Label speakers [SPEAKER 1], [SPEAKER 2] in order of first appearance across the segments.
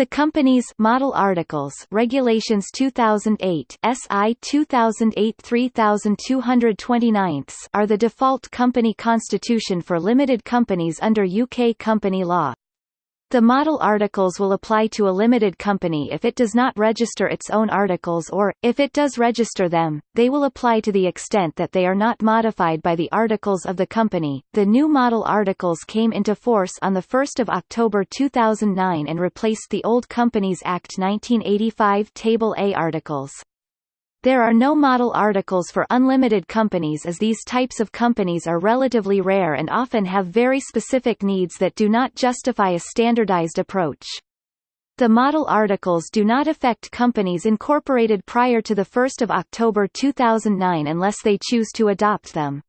[SPEAKER 1] The Companies Model Articles Regulations 2008 SI 2008-3229 are the default company constitution for limited companies under UK company law. The model articles will apply to a limited company if it does not register its own articles or, if it does register them, they will apply to the extent that they are not modified by the articles of the company. The new model articles came into force on 1 October 2009 and replaced the old Companies Act 1985 Table A articles. There are no model articles for unlimited companies as these types of companies are relatively rare and often have very specific needs that do not justify a standardized approach. The model articles do not affect companies incorporated prior to 1 October 2009 unless they choose to adopt them.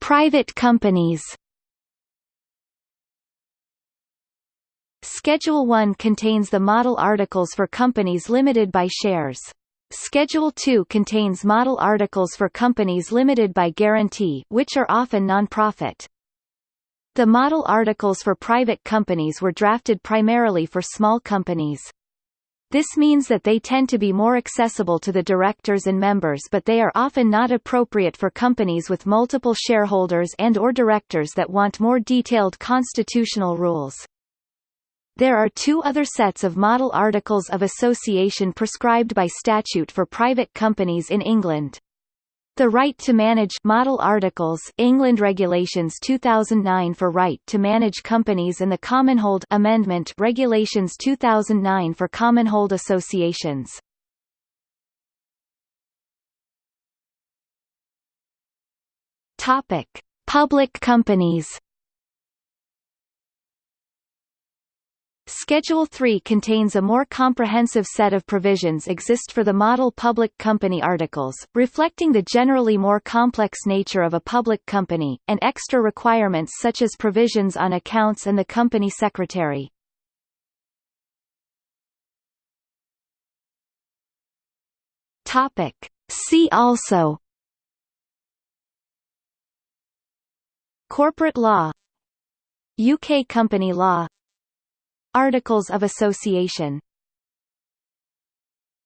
[SPEAKER 1] Private companies Schedule 1 contains the model articles for companies limited by shares. Schedule 2 contains model articles for companies limited by guarantee which are often non-profit. The model articles for private companies were drafted primarily for small companies. This means that they tend to be more accessible to the directors and members but they are often not appropriate for companies with multiple shareholders and or directors that want more detailed constitutional rules. There are two other sets of model articles of association prescribed by statute for private companies in England. The Right to Manage Model Articles England Regulations 2009 for Right to Manage Companies and the Commonhold Amendment Regulations 2009 for Commonhold Associations. Topic: Public companies Schedule 3 contains a more comprehensive set of provisions exist for the model public company articles, reflecting the generally more complex nature of a public company, and extra requirements such as provisions on accounts and the company secretary. Topic. See also Corporate law UK company law Articles of Association